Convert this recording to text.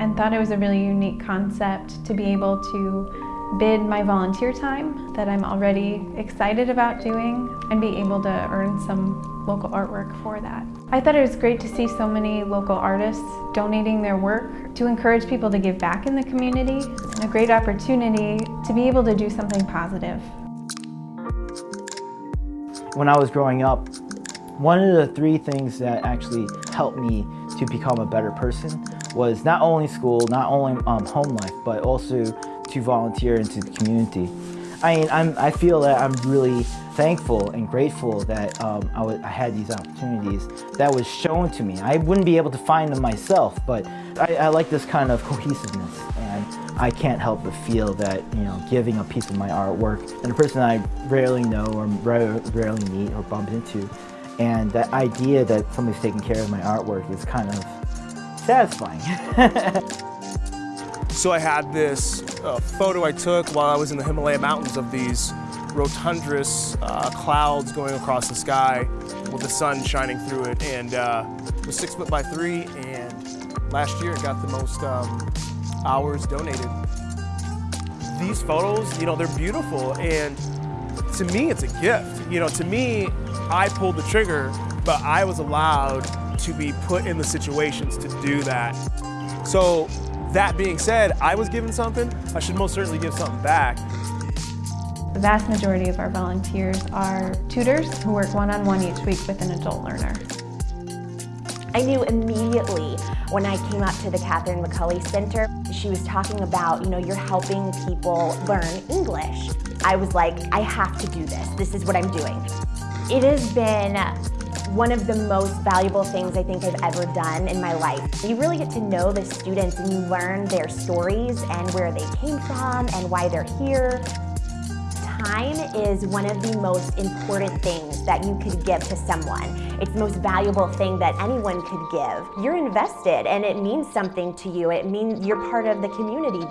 and thought it was a really unique concept to be able to bid my volunteer time that I'm already excited about doing and be able to earn some local artwork for that. I thought it was great to see so many local artists donating their work to encourage people to give back in the community and a great opportunity to be able to do something positive. When I was growing up, one of the three things that actually helped me to become a better person was not only school, not only um, home life, but also to volunteer into the community. I mean, I'm, I feel that I'm really thankful and grateful that um, I, I, had these opportunities that was shown to me. I wouldn't be able to find them myself, but I, I like this kind of cohesiveness and I can't help but feel that, you know, giving a piece of my artwork and a person I rarely know or rarely meet or bump into, and that idea that somebody's taking care of my artwork is kind of satisfying. so I had this uh, photo I took while I was in the Himalaya Mountains of these rotundrous uh, clouds going across the sky with the sun shining through it and uh, it was six foot by three and last year it got the most um, hours donated. These photos, you know, they're beautiful and to me it's a gift. You know, to me, I pulled the trigger, but I was allowed to be put in the situations to do that. So that being said, I was given something, I should most certainly give something back. The vast majority of our volunteers are tutors who work one-on-one -on -one each week with an adult learner. I knew immediately when I came up to the Catherine McCulley Center, she was talking about, you know, you're helping people learn English. I was like, I have to do this. This is what I'm doing. It has been one of the most valuable things I think I've ever done in my life. You really get to know the students and you learn their stories and where they came from and why they're here. Time is one of the most important things that you could give to someone. It's the most valuable thing that anyone could give. You're invested and it means something to you. It means you're part of the community.